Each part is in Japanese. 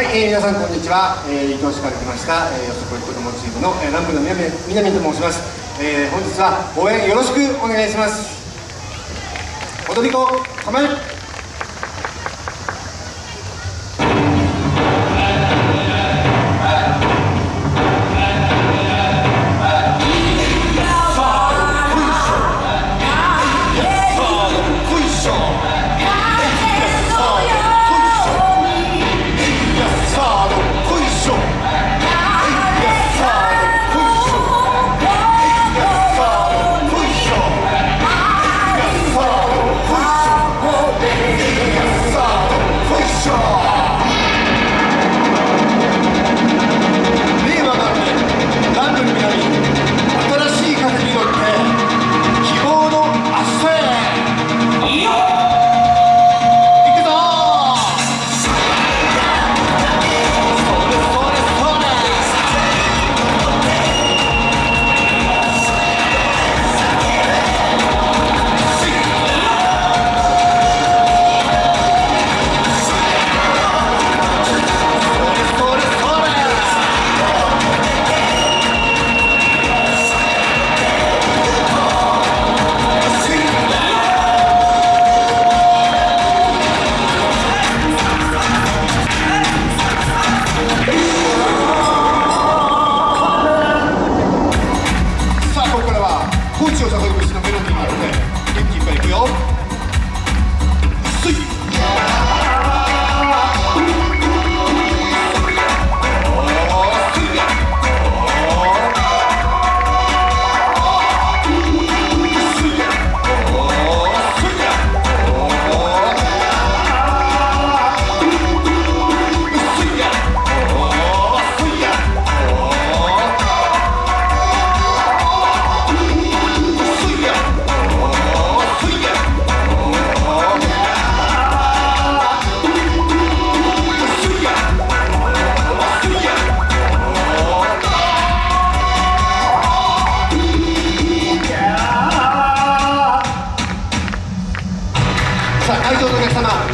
はい、えー、皆さんこんにちは、えー、伊藤市から来ました、えー、よそこい子どもチームの、えー、南部の南南と申します、えー、本日は応援よろしくお願いします。踊り子構え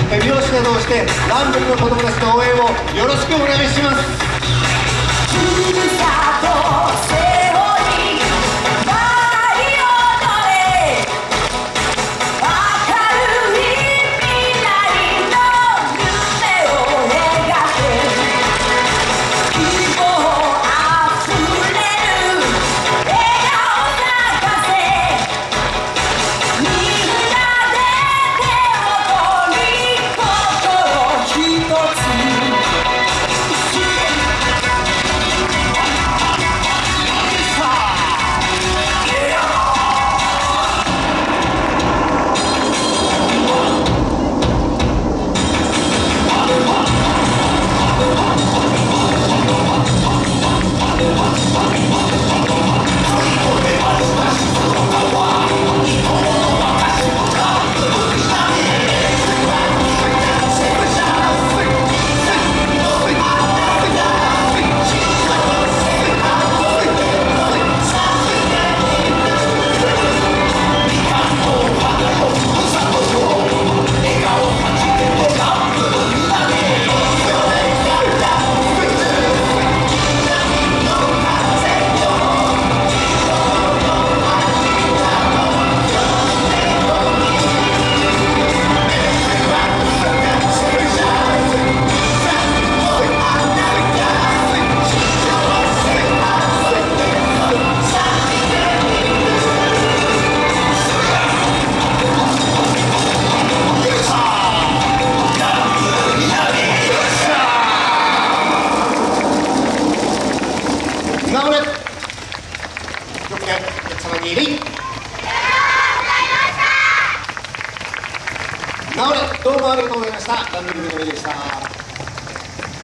皆様手拍子などをしてランドリの子どもたちの応援をよろしくお願いします。どうもありがとうございました。ランドリングの上でした。